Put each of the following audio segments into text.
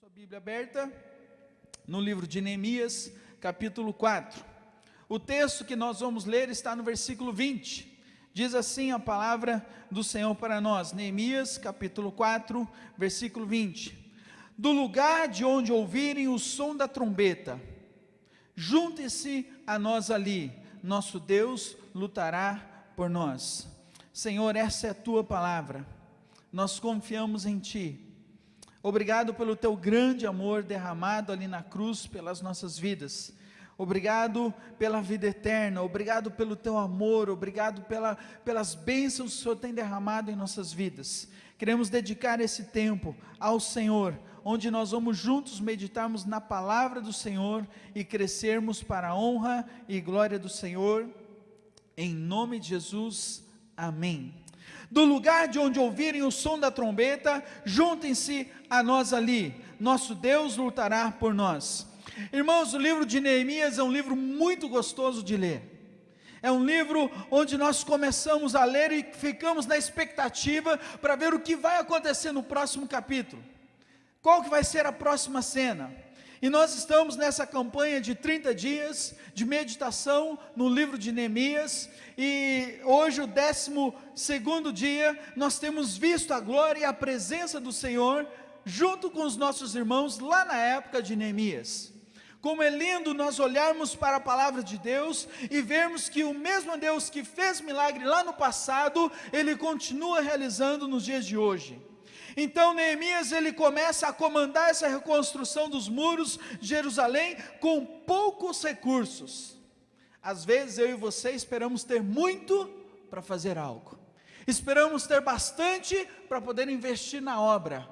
Sua Bíblia aberta no livro de Neemias, capítulo 4. O texto que nós vamos ler está no versículo 20. Diz assim a palavra do Senhor para nós, Neemias, capítulo 4, versículo 20. Do lugar de onde ouvirem o som da trombeta, junte-se a nós ali, nosso Deus lutará por nós. Senhor, essa é a tua palavra, nós confiamos em ti Obrigado pelo teu grande amor derramado ali na cruz pelas nossas vidas. Obrigado pela vida eterna, obrigado pelo teu amor, obrigado pela, pelas bênçãos que o Senhor tem derramado em nossas vidas. Queremos dedicar esse tempo ao Senhor, onde nós vamos juntos meditarmos na palavra do Senhor e crescermos para a honra e glória do Senhor. Em nome de Jesus, amém do lugar de onde ouvirem o som da trombeta, juntem-se a nós ali, nosso Deus lutará por nós. Irmãos, o livro de Neemias é um livro muito gostoso de ler. É um livro onde nós começamos a ler e ficamos na expectativa para ver o que vai acontecer no próximo capítulo. Qual que vai ser a próxima cena? E nós estamos nessa campanha de 30 dias de meditação no livro de Neemias, e hoje, o décimo segundo dia, nós temos visto a glória e a presença do Senhor, junto com os nossos irmãos, lá na época de Neemias. Como é lindo nós olharmos para a palavra de Deus e vermos que o mesmo Deus que fez milagre lá no passado, Ele continua realizando nos dias de hoje. Então Neemias ele começa a comandar essa reconstrução dos muros de Jerusalém com poucos recursos. Às vezes eu e você esperamos ter muito para fazer algo. Esperamos ter bastante para poder investir na obra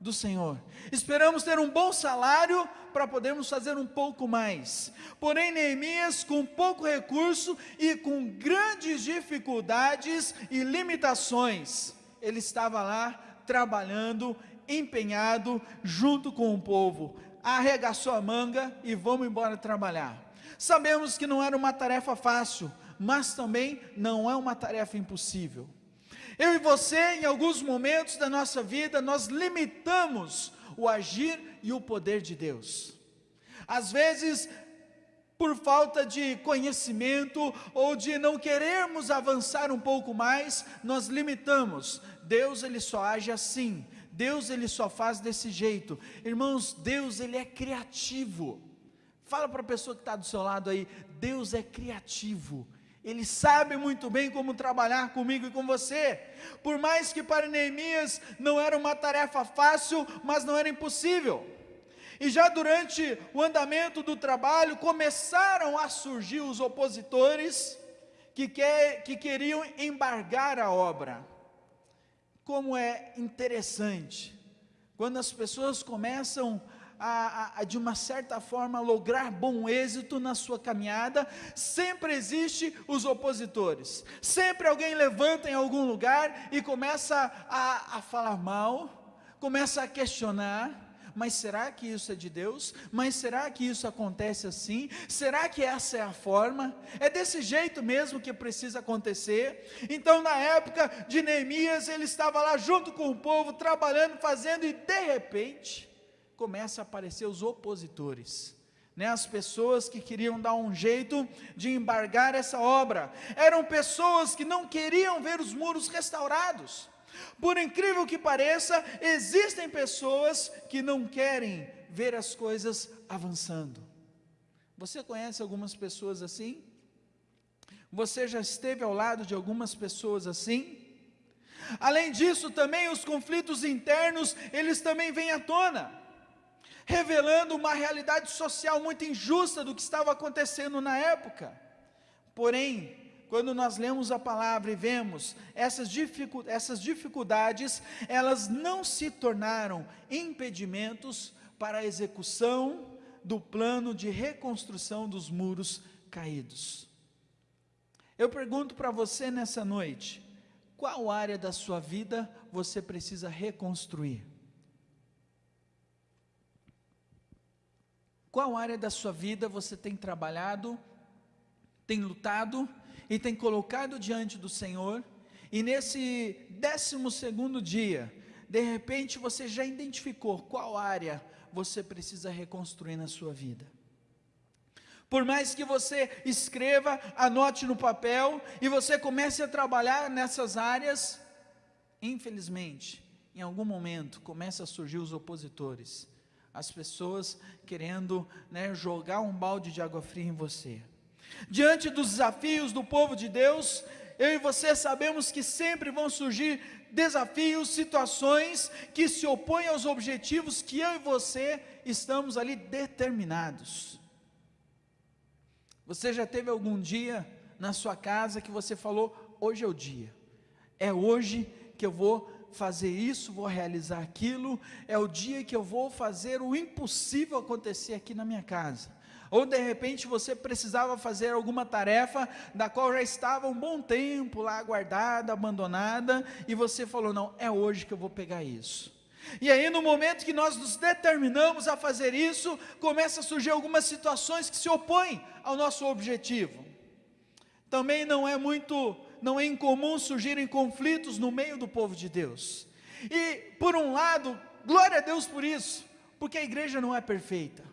do Senhor. Esperamos ter um bom salário para podermos fazer um pouco mais. Porém, Neemias, com pouco recurso e com grandes dificuldades e limitações, ele estava lá trabalhando, empenhado, junto com o povo, arregaçou a manga e vamos embora trabalhar. Sabemos que não era uma tarefa fácil, mas também não é uma tarefa impossível. Eu e você, em alguns momentos da nossa vida, nós limitamos o agir e o poder de Deus. Às vezes, por falta de conhecimento ou de não querermos avançar um pouco mais, nós limitamos. Deus ele só age assim. Deus ele só faz desse jeito. Irmãos, Deus ele é criativo. Fala para a pessoa que está do seu lado aí, Deus é criativo. Ele sabe muito bem como trabalhar comigo e com você. Por mais que para Neemias não era uma tarefa fácil, mas não era impossível. E já durante o andamento do trabalho, começaram a surgir os opositores que, quer, que queriam embargar a obra. Como é interessante, quando as pessoas começam a, a, de uma certa forma, lograr bom êxito na sua caminhada, sempre existe os opositores. Sempre alguém levanta em algum lugar e começa a, a falar mal, começa a questionar, mas será que isso é de Deus? Mas será que isso acontece assim? Será que essa é a forma? É desse jeito mesmo que precisa acontecer? Então, na época de Neemias, ele estava lá junto com o povo, trabalhando, fazendo, e de repente, começa a aparecer os opositores. Né, as pessoas que queriam dar um jeito de embargar essa obra, eram pessoas que não queriam ver os muros restaurados, por incrível que pareça, existem pessoas que não querem ver as coisas avançando. Você conhece algumas pessoas assim? Você já esteve ao lado de algumas pessoas assim? Além disso, também os conflitos internos, eles também vêm à tona, revelando uma realidade social muito injusta do que estava acontecendo na época. Porém, quando nós lemos a palavra e vemos essas, dificu essas dificuldades, elas não se tornaram impedimentos para a execução do plano de reconstrução dos muros caídos. Eu pergunto para você nessa noite, qual área da sua vida você precisa reconstruir? Qual área da sua vida você tem trabalhado, tem lutado e tem colocado diante do Senhor, e nesse décimo segundo dia, de repente você já identificou qual área você precisa reconstruir na sua vida. Por mais que você escreva, anote no papel e você comece a trabalhar nessas áreas, infelizmente, em algum momento começa a surgir os opositores, as pessoas querendo né, jogar um balde de água fria em você. Diante dos desafios do povo de Deus, eu e você sabemos que sempre vão surgir desafios, situações que se opõem aos objetivos que eu e você estamos ali determinados. Você já teve algum dia na sua casa que você falou: hoje é o dia, é hoje que eu vou fazer isso, vou realizar aquilo, é o dia que eu vou fazer o impossível acontecer aqui na minha casa. Ou de repente você precisava fazer alguma tarefa da qual já estava um bom tempo lá guardada, abandonada, e você falou: não, é hoje que eu vou pegar isso. E aí, no momento que nós nos determinamos a fazer isso, começa a surgir algumas situações que se opõem ao nosso objetivo. Também não é muito, não é incomum surgirem conflitos no meio do povo de Deus. E, por um lado, glória a Deus por isso, porque a igreja não é perfeita.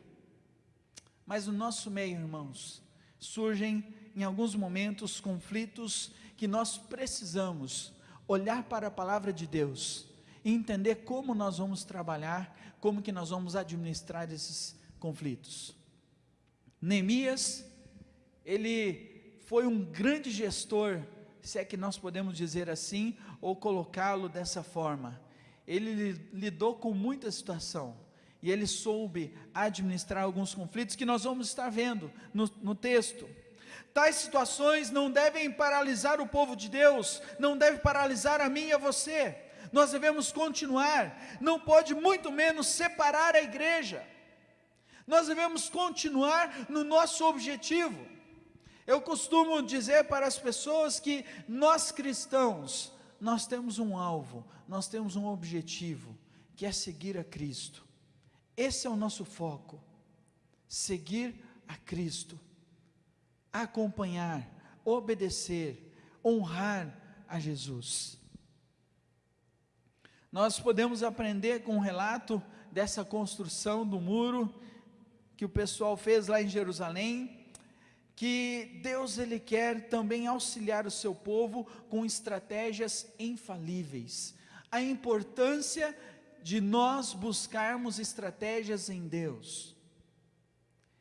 Mas no nosso meio, irmãos, surgem em alguns momentos conflitos que nós precisamos olhar para a palavra de Deus e entender como nós vamos trabalhar, como que nós vamos administrar esses conflitos. Neemias, ele foi um grande gestor, se é que nós podemos dizer assim, ou colocá-lo dessa forma. Ele lidou com muita situação, e ele soube administrar alguns conflitos que nós vamos estar vendo no, no texto. Tais situações não devem paralisar o povo de Deus, não deve paralisar a mim e a você nós devemos continuar, não pode muito menos separar a igreja, nós devemos continuar no nosso objetivo. Eu costumo dizer para as pessoas que nós cristãos, nós temos um alvo, nós temos um objetivo, que é seguir a Cristo. Esse é o nosso foco, seguir a Cristo, acompanhar, obedecer, honrar a Jesus. Nós podemos aprender com o um relato dessa construção do muro que o pessoal fez lá em Jerusalém, que Deus ele quer também auxiliar o seu povo com estratégias infalíveis. A importância de nós buscarmos estratégias em Deus.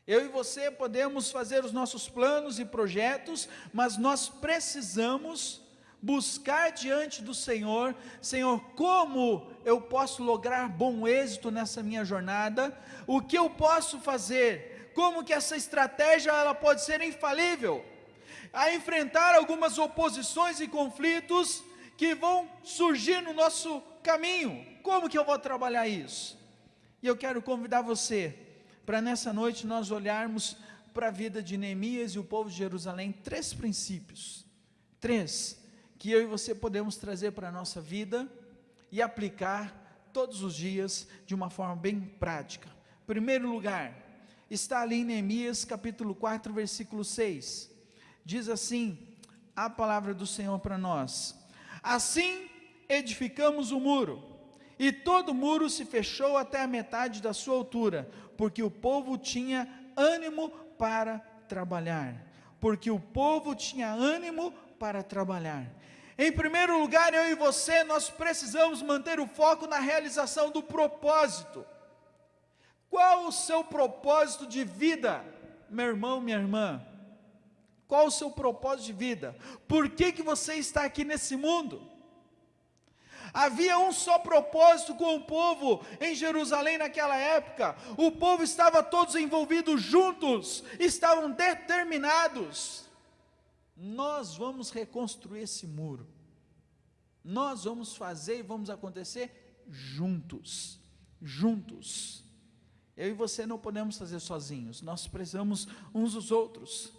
Eu e você podemos fazer os nossos planos e projetos, mas nós precisamos buscar diante do Senhor, Senhor, como eu posso lograr bom êxito nessa minha jornada? O que eu posso fazer? Como que essa estratégia ela pode ser infalível? A enfrentar algumas oposições e conflitos que vão surgir no nosso caminho. Como que eu vou trabalhar isso? E eu quero convidar você para nessa noite nós olharmos para a vida de Neemias e o povo de Jerusalém, três princípios. Três que eu e você podemos trazer para a nossa vida e aplicar todos os dias de uma forma bem prática. Primeiro lugar, está ali em Neemias capítulo 4, versículo 6. Diz assim a palavra do Senhor para nós: Assim edificamos o muro, e todo muro se fechou até a metade da sua altura, porque o povo tinha ânimo para trabalhar. Porque o povo tinha ânimo para trabalhar. Em primeiro lugar, eu e você, nós precisamos manter o foco na realização do propósito. Qual o seu propósito de vida, meu irmão, minha irmã? Qual o seu propósito de vida? Por que, que você está aqui nesse mundo? Havia um só propósito com o povo em Jerusalém naquela época. O povo estava todos envolvidos juntos, estavam determinados nós vamos reconstruir esse muro. Nós vamos fazer e vamos acontecer juntos. Juntos. Eu e você não podemos fazer sozinhos, nós precisamos uns dos outros.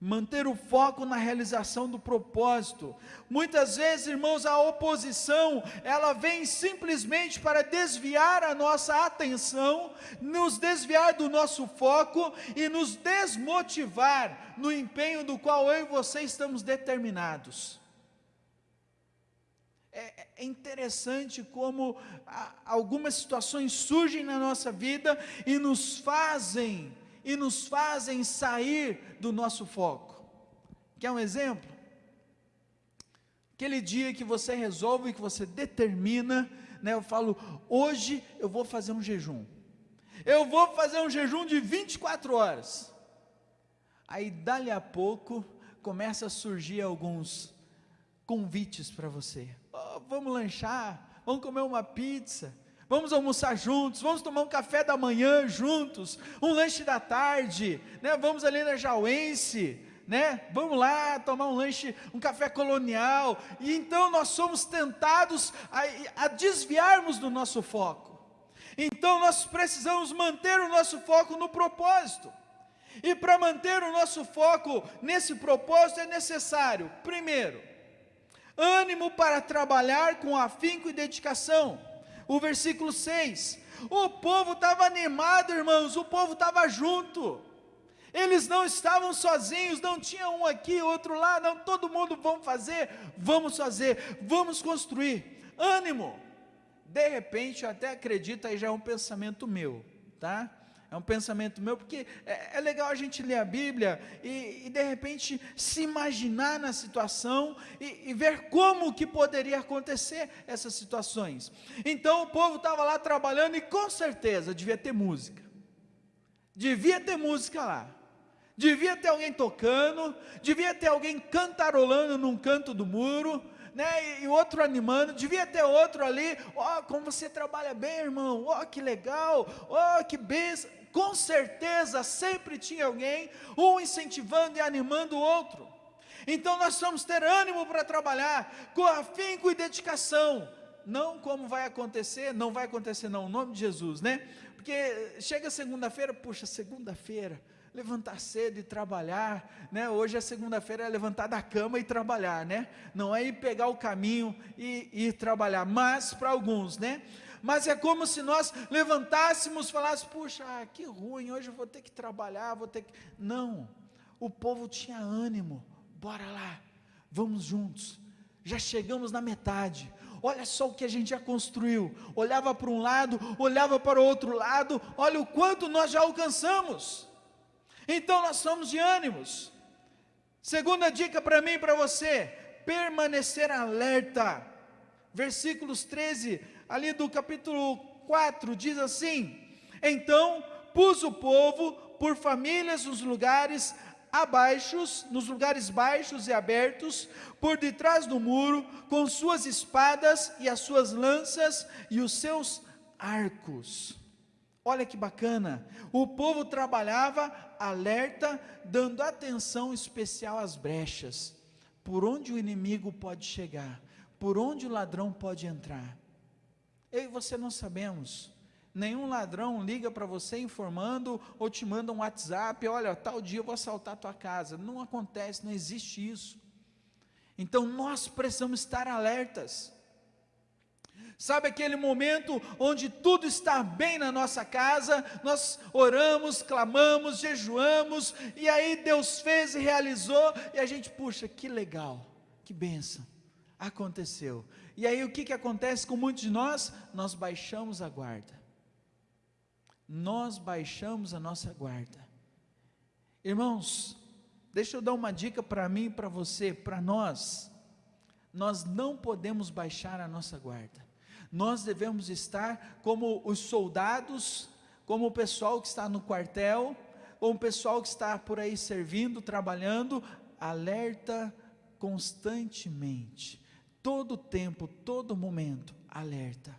Manter o foco na realização do propósito. Muitas vezes, irmãos, a oposição, ela vem simplesmente para desviar a nossa atenção, nos desviar do nosso foco e nos desmotivar no empenho do qual eu e você estamos determinados. É, é interessante como algumas situações surgem na nossa vida e nos fazem e nos fazem sair do nosso foco. Quer um exemplo? Aquele dia que você resolve, que você determina, né, eu falo, hoje eu vou fazer um jejum. Eu vou fazer um jejum de 24 horas. Aí, dali a pouco, começa a surgir alguns convites para você. Oh, vamos lanchar, vamos comer uma pizza, vamos almoçar juntos, vamos tomar um café da manhã juntos, um lanche da tarde, né? vamos ali na Jauense, né? Vamos lá tomar um lanche, um café colonial. E então nós somos tentados a, a desviarmos do nosso foco. Então nós precisamos manter o nosso foco no propósito. E para manter o nosso foco nesse propósito é necessário, primeiro, ânimo para trabalhar com afinco e dedicação. O versículo 6. O povo estava animado, irmãos, o povo estava junto. Eles não estavam sozinhos, não tinha um aqui, outro lá, não, todo mundo vamos fazer, vamos fazer, vamos construir. Ânimo. De repente, eu até acredito, aí já é um pensamento meu, tá? É um pensamento meu, porque é, é legal a gente ler a Bíblia e, e, de repente se imaginar na situação e, e, ver como que poderia acontecer essas situações. Então o povo estava lá trabalhando e com certeza devia ter música. Devia ter música lá devia ter alguém tocando, devia ter alguém cantarolando num canto do muro, né, e outro animando, devia ter outro ali, ó, oh, como você trabalha bem, irmão, ó, oh, que legal, ó, oh, que benção, com certeza sempre tinha alguém, um incentivando e animando o outro, então nós vamos ter ânimo para trabalhar, com afinco e dedicação, não como vai acontecer, não vai acontecer não, em nome de Jesus, né, porque chega segunda-feira, puxa, segunda-feira, levantar cedo e trabalhar, né? Hoje é segunda-feira é levantar da cama e trabalhar, né? Não é ir pegar o caminho e, ir trabalhar, mas para alguns, né? Mas é como se nós levantássemos, falássemos, puxa, que ruim, hoje eu vou ter que trabalhar, vou ter que. Não, o povo tinha ânimo, bora lá, vamos juntos. Já chegamos na metade, olha só o que a gente já construiu. Olhava para um lado, olhava para o outro lado, olha o quanto nós já alcançamos. Então nós somos de ânimos. Segunda dica para mim e para você: permanecer alerta. Versículos 13, ali do capítulo 4, diz assim: Então pus o povo por famílias nos lugares abaixos, nos lugares baixos e abertos, por detrás do muro, com suas espadas e as suas lanças e os seus arcos. Olha que bacana, o povo trabalhava alerta, dando atenção especial às brechas, por onde o inimigo pode chegar, por onde o ladrão pode entrar. Eu e você não sabemos, nenhum ladrão liga para você informando ou te manda um WhatsApp, olha, tal dia eu vou assaltar a tua casa, não acontece, não existe isso. Então nós precisamos estar alertas, Sabe aquele momento onde tudo está bem na nossa casa, nós oramos, clamamos, jejuamos, e aí Deus fez e realizou, e a gente, puxa, que legal, que benção, aconteceu. E aí o que, que acontece com muitos de nós? Nós baixamos a guarda. Nós baixamos a nossa guarda. Irmãos, deixa eu dar uma dica para mim para você, para nós. Nós não podemos baixar a nossa guarda nós devemos estar como os soldados, como o pessoal que está no quartel, como o pessoal que está por aí servindo, trabalhando, alerta constantemente, todo tempo, todo momento, alerta.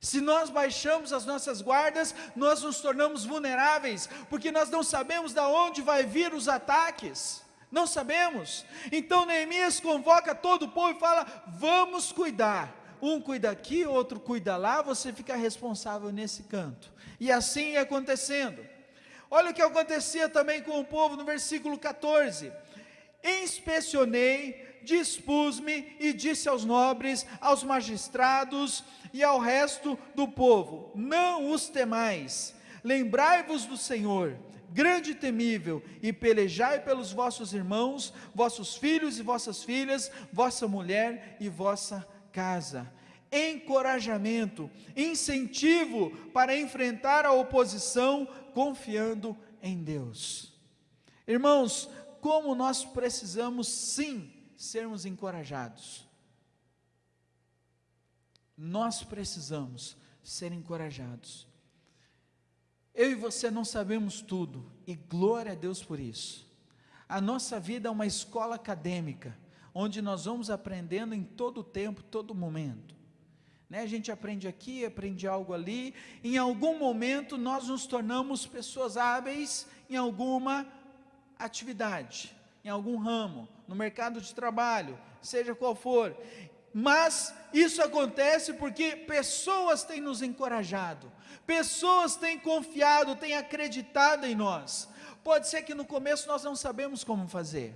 Se nós baixamos as nossas guardas, nós nos tornamos vulneráveis, porque nós não sabemos de onde vai vir os ataques. Não sabemos. Então Neemias convoca todo o povo e fala: "Vamos cuidar um cuida aqui, outro cuida lá, você fica responsável nesse canto. E assim ia acontecendo. Olha o que acontecia também com o povo no versículo 14: Inspecionei, dispus-me e disse aos nobres, aos magistrados e ao resto do povo: Não os temais, lembrai-vos do Senhor, grande e temível, e pelejai pelos vossos irmãos, vossos filhos e vossas filhas, vossa mulher e vossa casa. Encorajamento, incentivo para enfrentar a oposição, confiando em Deus. Irmãos, como nós precisamos sim sermos encorajados. Nós precisamos ser encorajados. Eu e você não sabemos tudo, e glória a Deus por isso. A nossa vida é uma escola acadêmica, onde nós vamos aprendendo em todo tempo, todo momento. Né? A gente aprende aqui, aprende algo ali, em algum momento nós nos tornamos pessoas hábeis em alguma atividade, em algum ramo, no mercado de trabalho, seja qual for. Mas isso acontece porque pessoas têm nos encorajado, pessoas têm confiado, têm acreditado em nós. Pode ser que no começo nós não sabemos como fazer,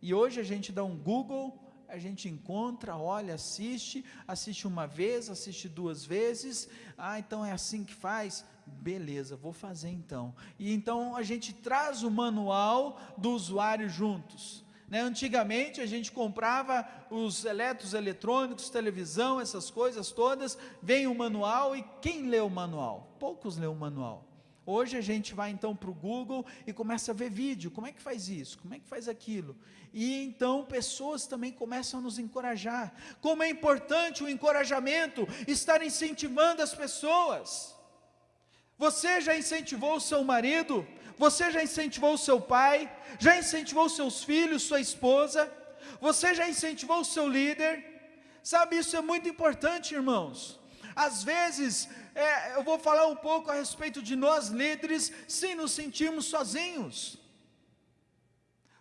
e hoje a gente dá um Google, a gente encontra, olha, assiste, assiste uma vez, assiste duas vezes, ah, então é assim que faz, beleza, vou fazer então. E então a gente traz o manual do usuário juntos. Né? Antigamente a gente comprava os eletros eletrônicos, televisão, essas coisas todas, vem o manual e quem lê o manual? Poucos lê o manual. Hoje a gente vai então para o Google e começa a ver vídeo, como é que faz isso, como é que faz aquilo. E então pessoas também começam a nos encorajar. Como é importante o encorajamento, estar incentivando as pessoas. Você já incentivou o seu marido você já incentivou o seu pai? Já incentivou seus filhos, sua esposa? Você já incentivou o seu líder? Sabe, isso é muito importante, irmãos. Às vezes, é, eu vou falar um pouco a respeito de nós líderes, sim, nos sentimos sozinhos.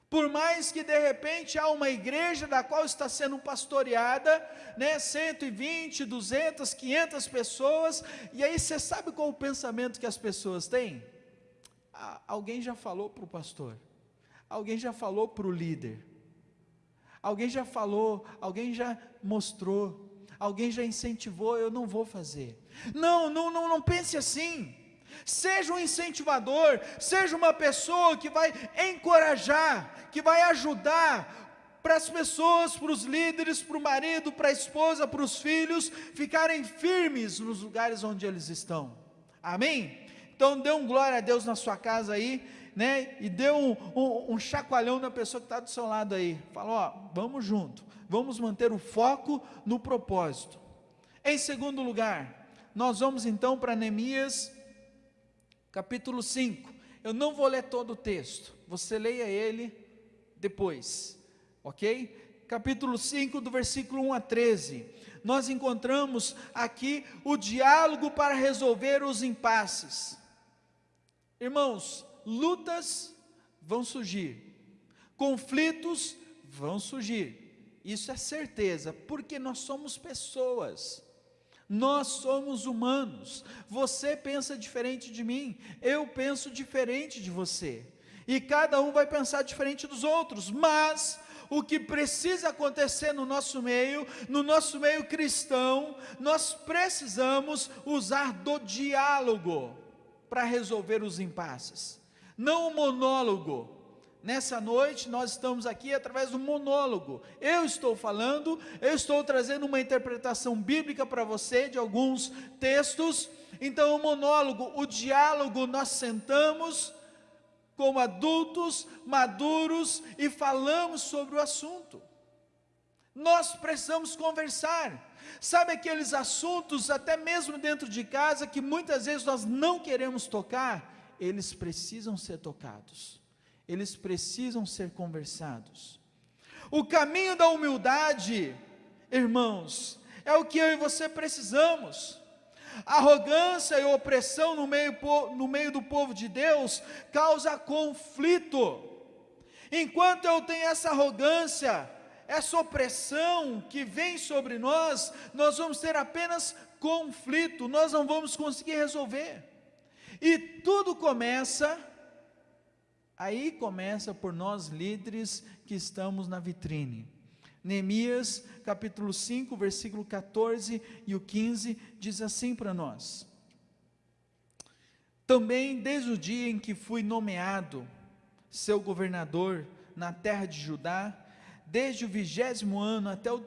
Por mais que de repente há uma igreja da qual está sendo pastoreada, né, 120, 200, 500 pessoas, e aí você sabe qual o pensamento que as pessoas têm? alguém já falou para o pastor, alguém já falou para o líder, alguém já falou, alguém já mostrou, alguém já incentivou, eu não vou fazer. Não, não, não, não pense assim. Seja um incentivador, seja uma pessoa que vai encorajar, que vai ajudar para as pessoas, para os líderes, para o marido, para a esposa, para os filhos ficarem firmes nos lugares onde eles estão. Amém? Então dê um glória a Deus na sua casa aí, né? E dê um, um, um chacoalhão na pessoa que está do seu lado aí. Fala, ó, vamos junto, vamos manter o foco no propósito. Em segundo lugar, nós vamos então para Neemias, capítulo 5. Eu não vou ler todo o texto, você leia ele depois, ok? Capítulo 5, do versículo 1 a 13. Nós encontramos aqui o diálogo para resolver os impasses. Irmãos, lutas vão surgir, conflitos vão surgir, isso é certeza, porque nós somos pessoas, nós somos humanos. Você pensa diferente de mim, eu penso diferente de você, e cada um vai pensar diferente dos outros, mas o que precisa acontecer no nosso meio, no nosso meio cristão, nós precisamos usar do diálogo para resolver os impasses. Não o monólogo. Nessa noite nós estamos aqui através do monólogo. Eu estou falando, eu estou trazendo uma interpretação bíblica para você de alguns textos. Então, o monólogo, o diálogo, nós sentamos como adultos maduros e falamos sobre o assunto. Nós precisamos conversar. Sabe aqueles assuntos, até mesmo dentro de casa, que muitas vezes nós não queremos tocar? Eles precisam ser tocados, eles precisam ser conversados. O caminho da humildade, irmãos, é o que eu e você precisamos. Arrogância e opressão no meio, no meio do povo de Deus causa conflito. Enquanto eu tenho essa arrogância, essa opressão que vem sobre nós, nós vamos ter apenas conflito, nós não vamos conseguir resolver. E tudo começa, aí começa por nós líderes que estamos na vitrine. Neemias capítulo 5, versículo 14 e o 15 diz assim para nós: Também desde o dia em que fui nomeado seu governador na terra de Judá, desde o vigésimo ano até o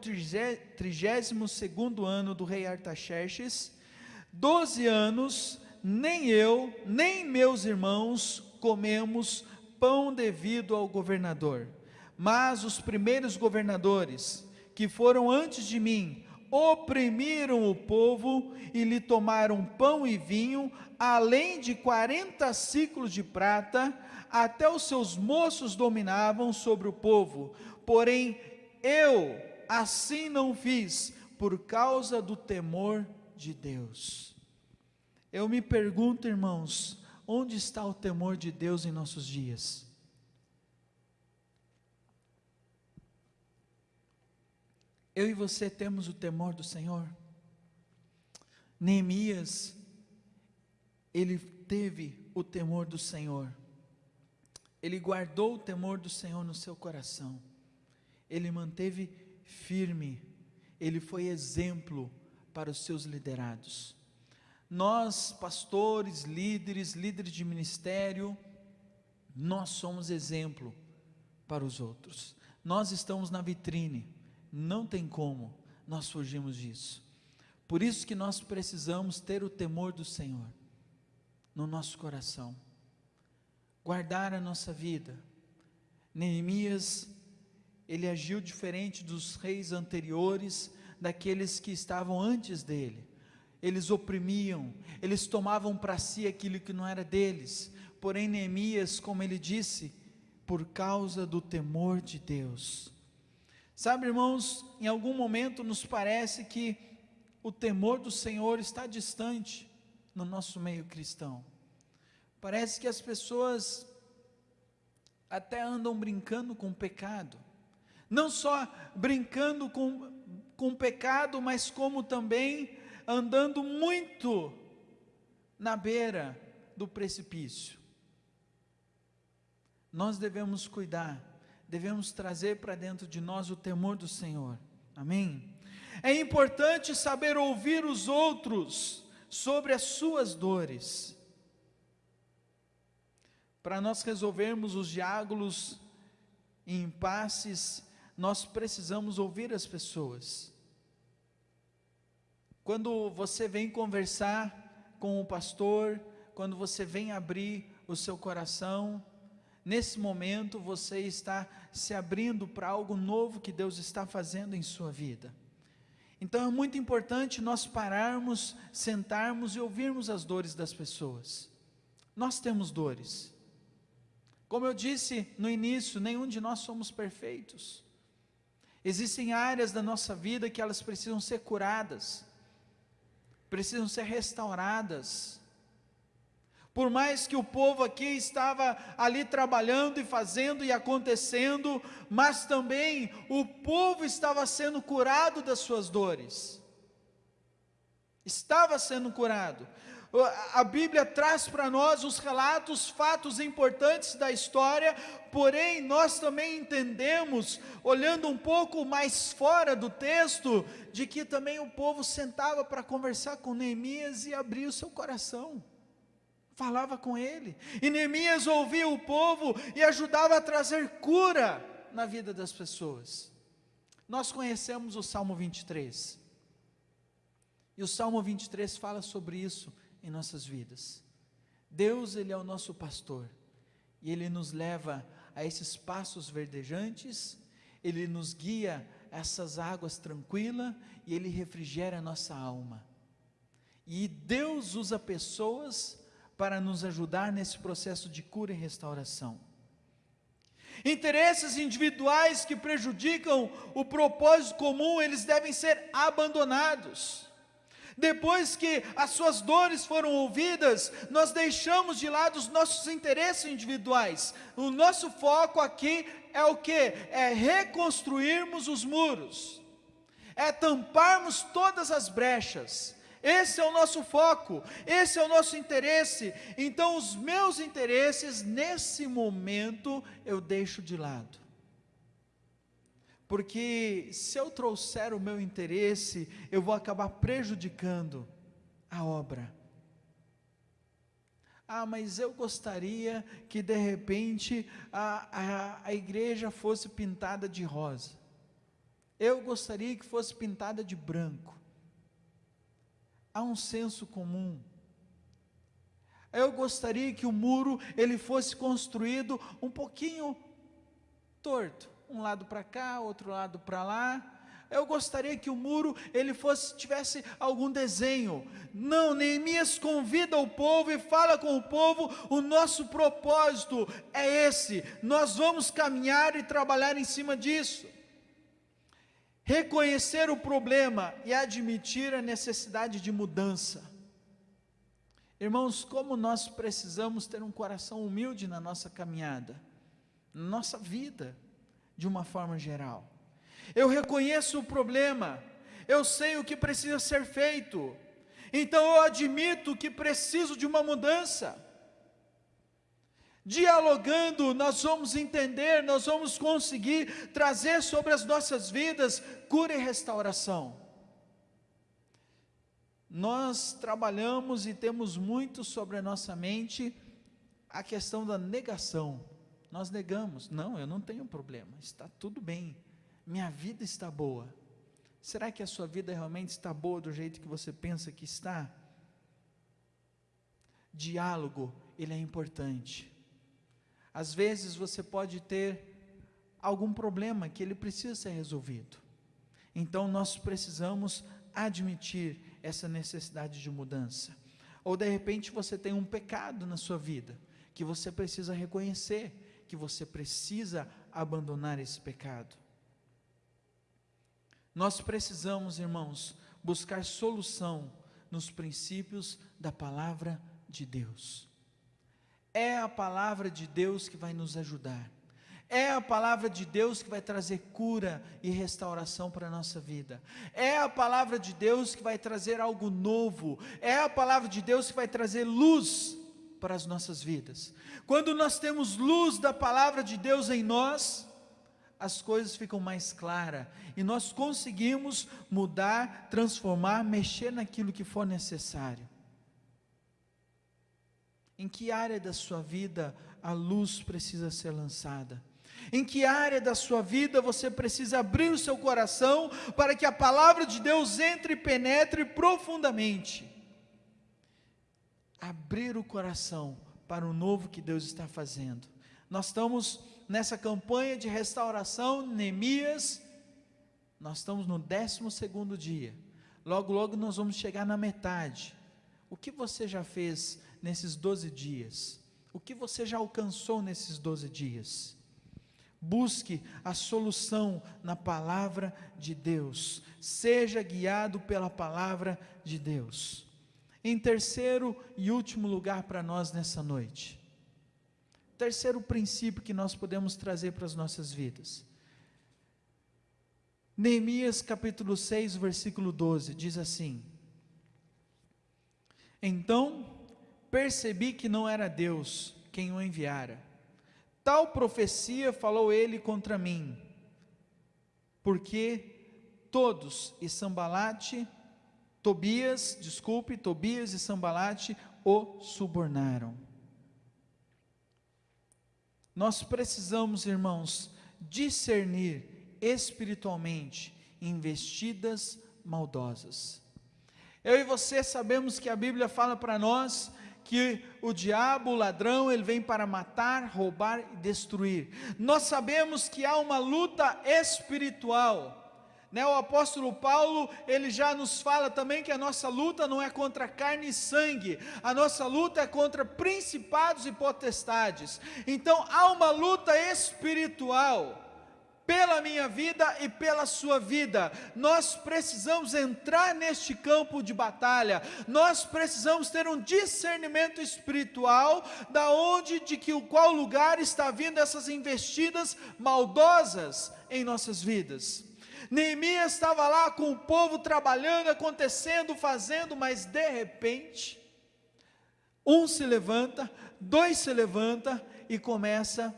trigésimo segundo ano do rei Artaxerxes, doze anos, nem eu, nem meus irmãos comemos pão devido ao governador. Mas os primeiros governadores, que foram antes de mim, oprimiram o povo e lhe tomaram pão e vinho, além de quarenta ciclos de prata, até os seus moços dominavam sobre o povo. Porém, eu assim não fiz, por causa do temor de Deus. Eu me pergunto, irmãos, onde está o temor de Deus em nossos dias? Eu e você temos o temor do Senhor? Neemias, ele teve o temor do Senhor, ele guardou o temor do Senhor no seu coração, ele manteve firme, ele foi exemplo para os seus liderados. Nós, pastores, líderes, líderes de ministério, nós somos exemplo para os outros. Nós estamos na vitrine, não tem como nós fugirmos disso. Por isso que nós precisamos ter o temor do Senhor no nosso coração, guardar a nossa vida. Neemias, ele agiu diferente dos reis anteriores, daqueles que estavam antes dele eles oprimiam, eles tomavam para si aquilo que não era deles. Porém, Neemias, como ele disse, por causa do temor de Deus. Sabe, irmãos, em algum momento nos parece que o temor do Senhor está distante no nosso meio cristão. Parece que as pessoas até andam brincando com o pecado. Não só brincando com, com o pecado, mas como também andando muito na beira do precipício. Nós devemos cuidar, devemos trazer para dentro de nós o temor do Senhor. Amém? É importante saber ouvir os outros sobre as suas dores. Para nós resolvermos os diálogos e impasses, nós precisamos ouvir as pessoas. Quando você vem conversar com o pastor, quando você vem abrir o seu coração, nesse momento você está se abrindo para algo novo que Deus está fazendo em sua vida. Então é muito importante nós pararmos, sentarmos e ouvirmos as dores das pessoas. Nós temos dores. Como eu disse no início, nenhum de nós somos perfeitos. Existem áreas da nossa vida que elas precisam ser curadas precisam ser restauradas. Por mais que o povo aqui estava ali trabalhando e fazendo e acontecendo, mas também o povo estava sendo curado das suas dores. Estava sendo curado a Bíblia traz para nós os relatos, fatos importantes da história, porém nós também entendemos, olhando um pouco mais fora do texto, de que também o povo sentava para conversar com Neemias e abria o seu coração. Falava com ele, e Neemias ouvia o povo e ajudava a trazer cura na vida das pessoas. Nós conhecemos o Salmo 23, e o Salmo 23 fala sobre isso em nossas vidas. Deus, Ele é o nosso pastor, e Ele nos leva a esses passos verdejantes, Ele nos guia a essas águas tranquilas, e Ele refrigera a nossa alma. E Deus usa pessoas para nos ajudar nesse processo de cura e restauração. Interesses individuais que prejudicam o propósito comum, eles devem ser abandonados. Depois que as suas dores foram ouvidas, nós deixamos de lado os nossos interesses individuais. O nosso foco aqui é o que? É reconstruirmos os muros, é tamparmos todas as brechas. Esse é o nosso foco, esse é o nosso interesse. Então, os meus interesses, nesse momento, eu deixo de lado porque se eu trouxer o meu interesse, eu vou acabar prejudicando a obra. Ah, mas eu gostaria que de repente a, a, a igreja fosse pintada de rosa. Eu gostaria que fosse pintada de branco. Há um senso comum. Eu gostaria que o muro ele fosse construído um pouquinho torto, um lado para cá, outro lado para lá, eu gostaria que o muro ele fosse tivesse algum desenho. Não, Neemias convida o povo e fala com o povo, o nosso propósito é esse. Nós vamos caminhar e trabalhar em cima disso. Reconhecer o problema e admitir a necessidade de mudança. Irmãos, como nós precisamos ter um coração humilde na nossa caminhada, na nossa vida, de uma forma geral eu reconheço o problema, eu sei o que precisa ser feito, então eu admito que preciso de uma mudança. Dialogando, nós vamos entender, nós vamos conseguir trazer sobre as nossas vidas cura e restauração. Nós trabalhamos e temos muito sobre a nossa mente a questão da negação. Nós negamos, não, eu não tenho problema, está tudo bem minha vida está boa. Será que a sua vida realmente está boa do jeito que você pensa que está? Diálogo, ele é importante. Às vezes você pode ter algum problema que ele precisa ser resolvido. Então nós precisamos admitir essa necessidade de mudança. Ou de repente você tem um pecado na sua vida que você precisa reconhecer, que você precisa abandonar esse pecado. Nós precisamos, irmãos, buscar solução nos princípios da palavra de Deus. É a palavra de Deus que vai nos ajudar. É a palavra de Deus que vai trazer cura e restauração para a nossa vida. É a palavra de Deus que vai trazer algo novo. É a palavra de Deus que vai trazer luz para as nossas vidas. Quando nós temos luz da palavra de Deus em nós, as coisas ficam mais claras e nós conseguimos mudar, transformar, mexer naquilo que for necessário. Em que área da sua vida a luz precisa ser lançada? Em que área da sua vida você precisa abrir o seu coração para que a palavra de Deus entre e penetre profundamente? Abrir o coração para o novo que Deus está fazendo. Nós estamos nessa campanha de restauração, Neemias, nós estamos no 12 dia. Logo, logo nós vamos chegar na metade. O que você já fez nesses 12 dias? O que você já alcançou nesses 12 dias? Busque a solução na palavra de Deus. Seja guiado pela palavra de Deus. Em terceiro e último lugar para nós nessa noite, terceiro princípio que nós podemos trazer para as nossas vidas. Neemias capítulo 6, versículo 12, diz assim: Então percebi que não era Deus quem o enviara. Tal profecia falou ele contra mim, porque todos, e Sambalate, Tobias, desculpe, Tobias e Sambalate o subornaram. Nós precisamos, irmãos, discernir espiritualmente investidas maldosas. Eu e você sabemos que a Bíblia fala para nós que o diabo, o ladrão, ele vem para matar, roubar e destruir. Nós sabemos que há uma luta espiritual né, o apóstolo Paulo, ele já nos fala também que a nossa luta não é contra carne e sangue, a nossa luta é contra principados e potestades. Então há uma luta espiritual pela minha vida e pela sua vida. Nós precisamos entrar neste campo de batalha. Nós precisamos ter um discernimento espiritual da onde de que o qual lugar está vindo essas investidas maldosas em nossas vidas. Neemias estava lá com o povo trabalhando, acontecendo, fazendo, mas de repente, um se levanta, dois se levanta e começa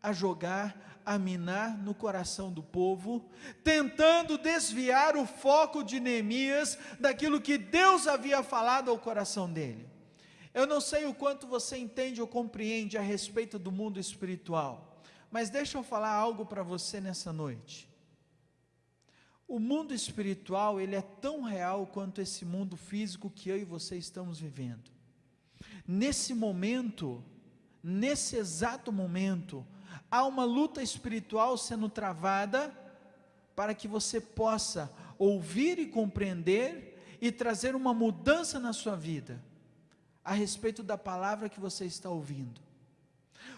a jogar, a minar no coração do povo, tentando desviar o foco de Neemias daquilo que Deus havia falado ao coração dele. Eu não sei o quanto você entende ou compreende a respeito do mundo espiritual, mas deixa eu falar algo para você nessa noite. O mundo espiritual, ele é tão real quanto esse mundo físico que eu e você estamos vivendo. Nesse momento, nesse exato momento, há uma luta espiritual sendo travada para que você possa ouvir e compreender e trazer uma mudança na sua vida a respeito da palavra que você está ouvindo.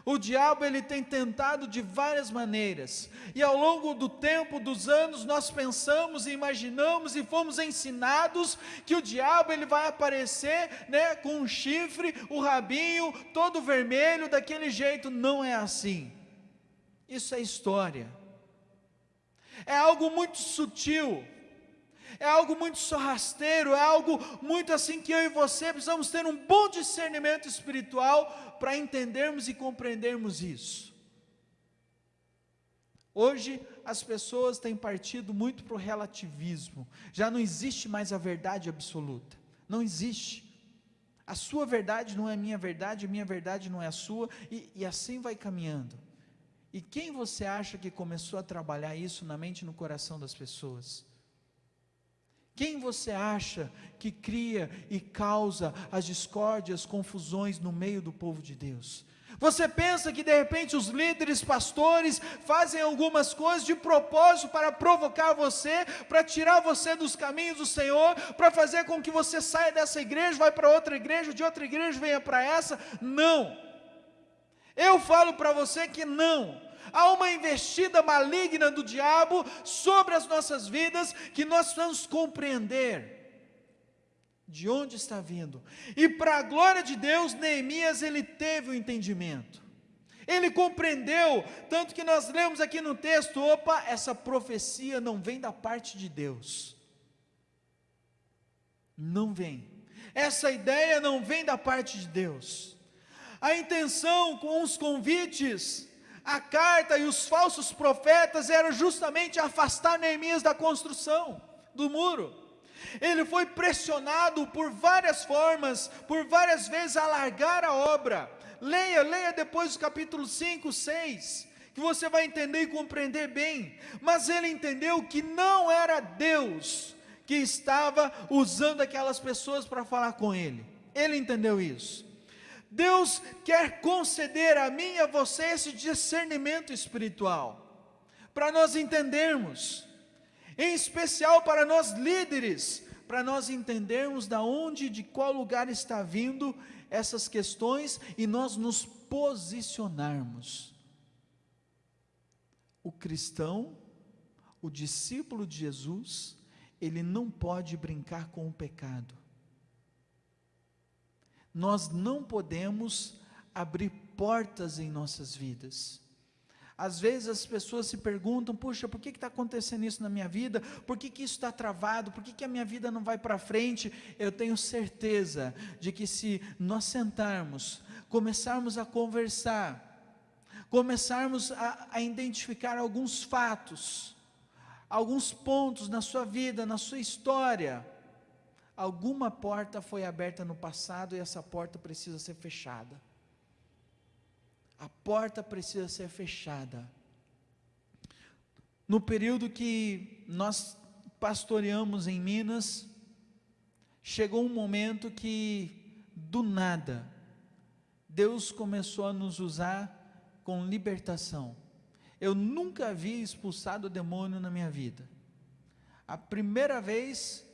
O diabo ele tem tentado de várias maneiras, e ao longo do tempo, dos anos, nós pensamos e imaginamos e fomos ensinados que o diabo ele vai aparecer, né, com um chifre, o rabinho todo vermelho daquele jeito, não é assim. Isso é história. É algo muito sutil é algo muito sorrasteiro, é algo muito assim que eu e você precisamos ter um bom discernimento espiritual para entendermos e compreendermos isso. Hoje as pessoas têm partido muito para o relativismo, já não existe mais a verdade absoluta, não existe. A sua verdade não é a minha verdade, a minha verdade não é a sua, e, e assim vai caminhando. E quem você acha que começou a trabalhar isso na mente e no coração das pessoas? Quem você acha que cria e causa as discórdias, confusões no meio do povo de Deus? Você pensa que de repente os líderes, pastores, fazem algumas coisas de propósito para provocar você, para tirar você dos caminhos do Senhor, para fazer com que você saia dessa igreja, vá para outra igreja, de outra igreja venha para essa? Não. Eu falo para você que não há uma investida maligna do diabo sobre as nossas vidas que nós vamos compreender de onde está vindo. E para a glória de Deus, Neemias ele teve o entendimento. Ele compreendeu, tanto que nós lemos aqui no texto, opa, essa profecia não vem da parte de Deus. Não vem. Essa ideia não vem da parte de Deus. A intenção com os convites a carta e os falsos profetas eram justamente afastar Neemias da construção do muro. Ele foi pressionado por várias formas, por várias vezes a largar a obra. Leia, leia depois o capítulo 5, 6, que você vai entender e compreender bem. Mas ele entendeu que não era Deus que estava usando aquelas pessoas para falar com ele. Ele entendeu isso. Deus quer conceder a mim e a você esse discernimento espiritual, para nós entendermos, em especial para nós líderes, para nós entendermos da onde, de qual lugar está vindo essas questões e nós nos posicionarmos. O cristão, o discípulo de Jesus, ele não pode brincar com o pecado nós não podemos abrir portas em nossas vidas. Às vezes as pessoas se perguntam: puxa, por que está acontecendo isso na minha vida? Por que, que isso está travado? Por que, que a minha vida não vai para frente? Eu tenho certeza de que se nós sentarmos, começarmos a conversar, começarmos a, a identificar alguns fatos, alguns pontos na sua vida, na sua história, alguma porta foi aberta no passado e essa porta precisa ser fechada. A porta precisa ser fechada. No período que nós pastoreamos em Minas, chegou um momento que, do nada, Deus começou a nos usar com libertação. Eu nunca havia expulsado o demônio na minha vida. A primeira vez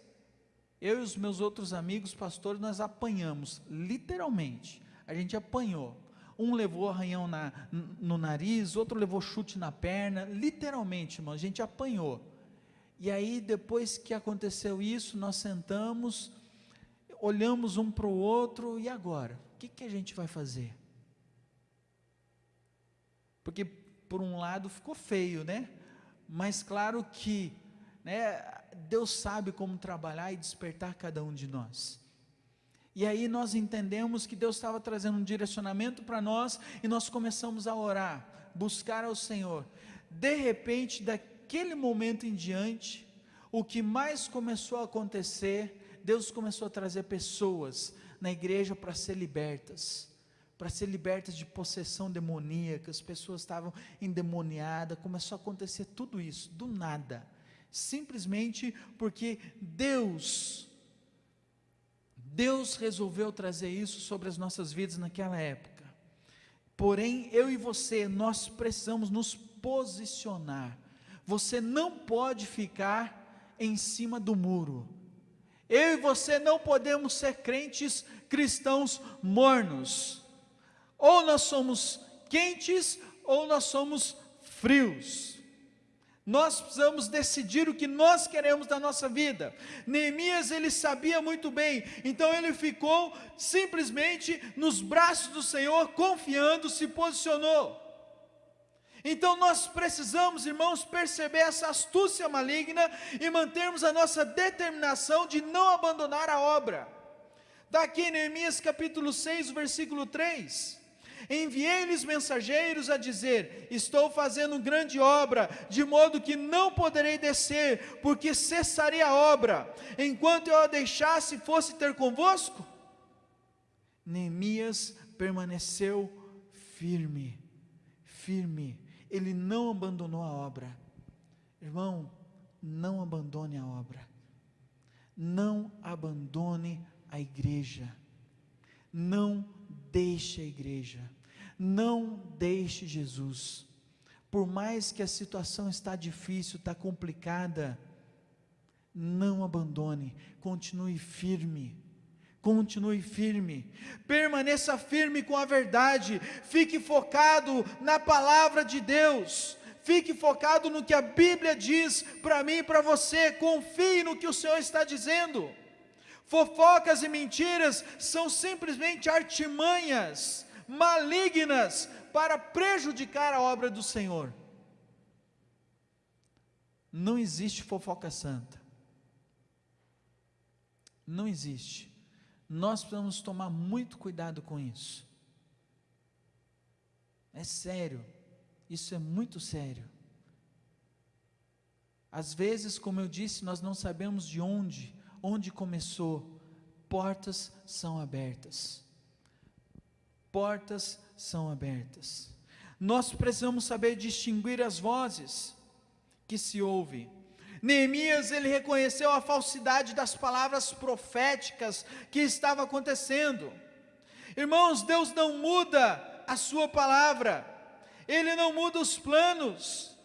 eu e os meus outros amigos pastores, nós apanhamos, literalmente. A gente apanhou. Um levou arranhão na, no nariz, outro levou chute na perna, literalmente, irmão, a gente apanhou. E aí, depois que aconteceu isso, nós sentamos, olhamos um para o outro, e agora? O que, que a gente vai fazer? Porque, por um lado, ficou feio, né? Mas claro que, né, Deus sabe como trabalhar e despertar cada um de nós. E aí nós entendemos que Deus estava trazendo um direcionamento para nós e nós começamos a orar, buscar ao Senhor. De repente, daquele momento em diante, o que mais começou a acontecer, Deus começou a trazer pessoas na igreja para ser libertas, para ser libertas de possessão demoníaca, as pessoas estavam endemoniadas, começou a acontecer tudo isso, do nada, simplesmente porque Deus, Deus resolveu trazer isso sobre as nossas vidas naquela época. Porém, eu e você, nós precisamos nos posicionar. Você não pode ficar em cima do muro. Eu e você não podemos ser crentes cristãos mornos. Ou nós somos quentes ou nós somos frios. Nós precisamos decidir o que nós queremos da nossa vida. Neemias ele sabia muito bem, então ele ficou simplesmente nos braços do Senhor, confiando, se posicionou. Então nós precisamos, irmãos, perceber essa astúcia maligna e mantermos a nossa determinação de não abandonar a obra. Daqui Neemias capítulo 6, versículo 3. Enviei-lhes mensageiros a dizer: Estou fazendo grande obra, de modo que não poderei descer, porque cessaria a obra, enquanto eu a deixasse fosse ter convosco. Neemias permaneceu firme, firme, ele não abandonou a obra. Irmão, não abandone a obra, não abandone a igreja, não deixe a igreja, não deixe Jesus. Por mais que a situação está difícil, está complicada, não abandone, continue firme. Continue firme, permaneça firme com a verdade, fique focado na palavra de Deus, fique focado no que a Bíblia diz para mim e para você, confie no que o Senhor está dizendo. Fofocas e mentiras são simplesmente artimanhas malignas para prejudicar a obra do Senhor. Não existe fofoca santa. Não existe. Nós precisamos tomar muito cuidado com isso. É sério. Isso é muito sério. Às vezes, como eu disse, nós não sabemos de onde onde começou, portas são abertas. Portas são abertas. Nós precisamos saber distinguir as vozes que se ouvem. Neemias ele reconheceu a falsidade das palavras proféticas que estava acontecendo. Irmãos, Deus não muda a sua palavra. Ele não muda os planos.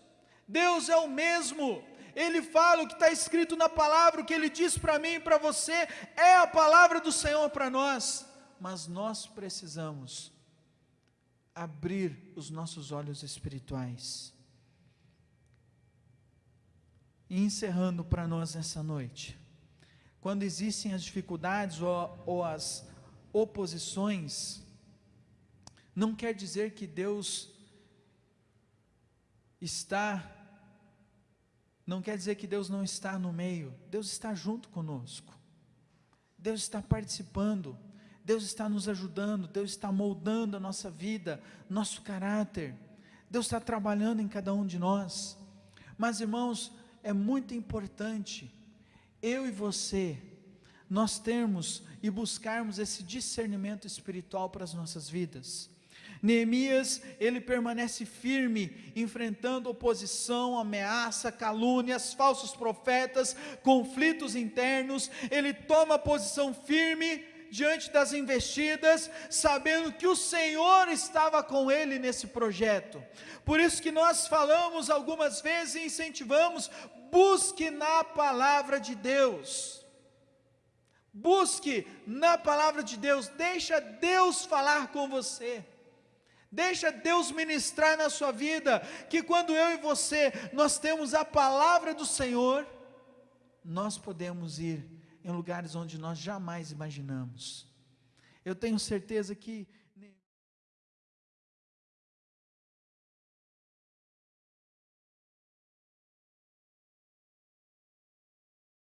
Deus é o mesmo ele fala o que está escrito na palavra, o que ele diz para mim e para você, é a palavra do Senhor para nós, mas nós precisamos abrir os nossos olhos espirituais. E encerrando para nós nessa noite, quando existem as dificuldades ou, ou as oposições, não quer dizer que Deus está não quer dizer que Deus não está no meio, Deus está junto conosco, Deus está participando, Deus está nos ajudando, Deus está moldando a nossa vida, nosso caráter, Deus está trabalhando em cada um de nós. Mas irmãos, é muito importante, eu e você, nós termos e buscarmos esse discernimento espiritual para as nossas vidas. Neemias, ele permanece firme, enfrentando oposição, ameaça, calúnias, falsos profetas, conflitos internos, ele toma posição firme diante das investidas, sabendo que o Senhor estava com ele nesse projeto. Por isso que nós falamos algumas vezes e incentivamos, busque na palavra de Deus. Busque na palavra de Deus, deixa Deus falar com você. Deixa Deus ministrar na sua vida, que quando eu e você nós temos a palavra do Senhor, nós podemos ir em lugares onde nós jamais imaginamos. Eu tenho certeza que